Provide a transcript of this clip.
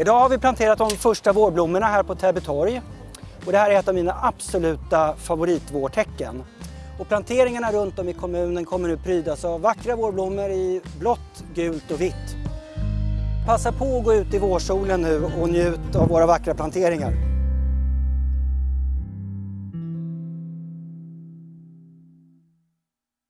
Idag har vi planterat de första vårblommorna här på Täby torg. Och det här är ett av mina absoluta favoritvårtecken. Och planteringarna runt om i kommunen kommer nu prydas av vackra vårblommor i blått, gult och vitt. Passa på att gå ut i vårsolen nu och njut av våra vackra planteringar.